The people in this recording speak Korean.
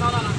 Salah lah